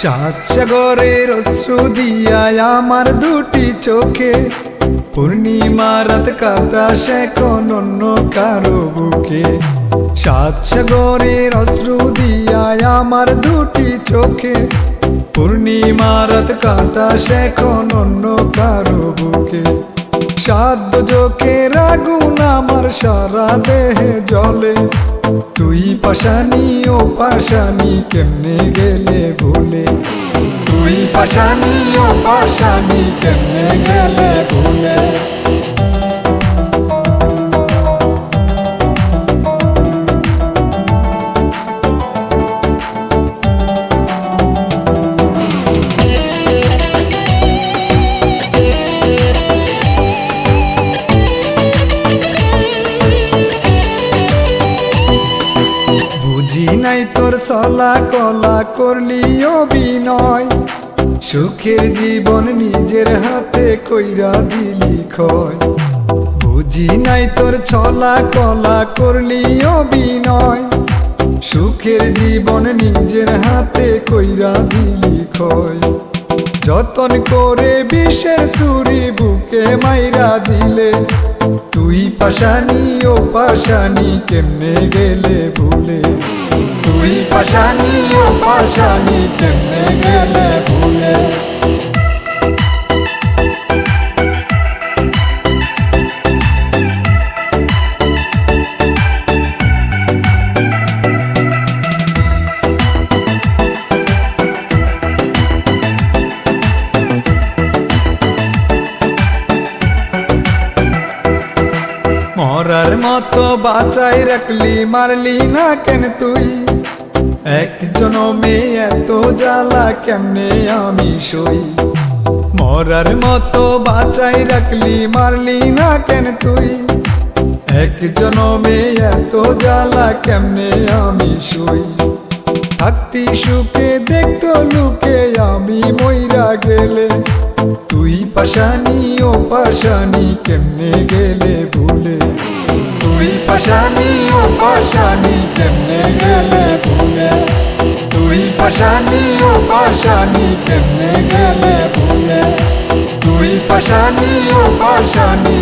সাত সাগরের অশ্রু দিয়ায় আমার দুটি চোখে। পূর্ণিমা রাত কাটা সে কোন অন্য সাত সাগরের অশ্রু দিয়ায় আমার দুটি চোখে। পূর্ণিমা রাত কাটা সে কোন অন্য কারও বুকে। সাধ্য চোখের আগুন আমার সারা দেহে জলে তুই পাশানি ও পাশানি কেমনে গেলে ভুলে তুই পাশানি ও পাশানি কেমনে গেলে ভুলে নাই তোর সলা কলা করলি অভিনয়। সুখের জীবন নিজের হাতে কইরা দিলি ক্ষয়। বুঝি নাই তোর ছলা কলা করলি অভিনয়। সুখের জীবন নিজের হাতে কইরা দিলি ক্ষয়। যতন করে বিষের সুরি বুকে মাইরা দিলে তুই পাশানি ও পাশানি কেমনে গেলে ভুলে? তুই পাশানি ও পাশানি কেমনে গেলে ভুলে? মরার মতো বাঁচাই রাখলি, মারলি না কেন তুই? একজন মেয়ে এত জ্বালা কেমনে আমি সই? মরার মতো বাঁচাই রাখলি, মারলি না কেন তুই? একজন মেয়ে এত জ্বালা কেমনে আমি সই? থাকতি সুখে দেখতো লুকে আমি মইরা গেলে। তুই পাশানি ও পাশানি কেমনে গেলে ভুলে? পাশানি, ও পাশানি, কেমনে গেলে ভুলে তুই পাশানি, ও পাশানি, কেমনে গেলে ভুলে তুই পাশানি, ও পাশানি